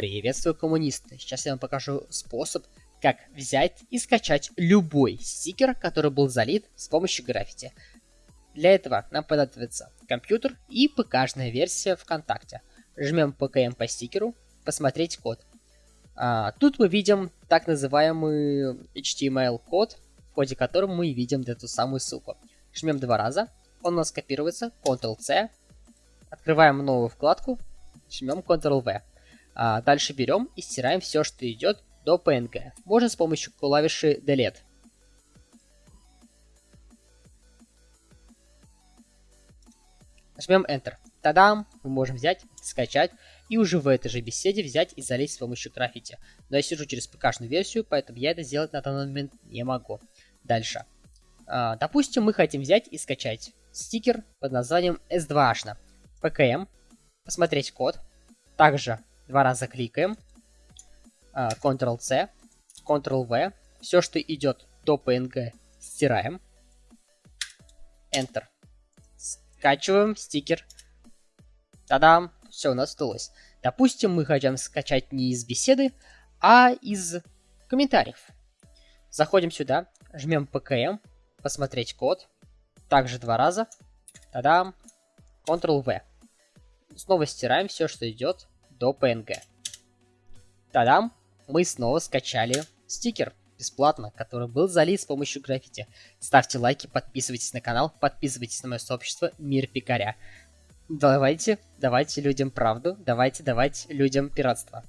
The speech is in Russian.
Приветствую, коммунисты! Сейчас я вам покажу способ, как взять и скачать любой стикер, который был залит с помощью граффити. Для этого нам понадобится компьютер и ПК-шная версия ВКонтакте. Жмем ПКМ по стикеру, посмотреть код. А, тут мы видим так называемый HTML-код, в ходе которого мы видим эту самую ссылку. Жмем два раза, он у нас копируется, Ctrl-C, открываем новую вкладку, жмем Ctrl-V. А, дальше берем и стираем все, что идет до PNG. Можно с помощью клавиши Delete. Нажмем Enter. Тадам! Мы можем взять, скачать и уже в этой же беседе взять и залезть с помощью граффити. Но я сижу через ПК-шную версию, поэтому я это сделать на данный момент не могу. Дальше. А, допустим, мы хотим взять и скачать стикер под названием S2H. PKM. Посмотреть код. Также два раза кликаем. А, Ctrl-C. Ctrl-V. Все, что идет до PNG, стираем. Enter. Скачиваем стикер. Та-дам! Все, у нас удалось. Допустим, мы хотим скачать не из беседы, а из комментариев. Заходим сюда, жмем PKM, посмотреть код. Также два раза. Та-дам! Ctrl-V. Снова стираем все, что идет до PNG. Та-дам! Мы снова скачали стикер бесплатно, который был залит с помощью граффити. Ставьте лайки, подписывайтесь на канал, подписывайтесь на мое сообщество Мир Пикаря. Давайте, давайте людям правду, давайте давать людям пиратство.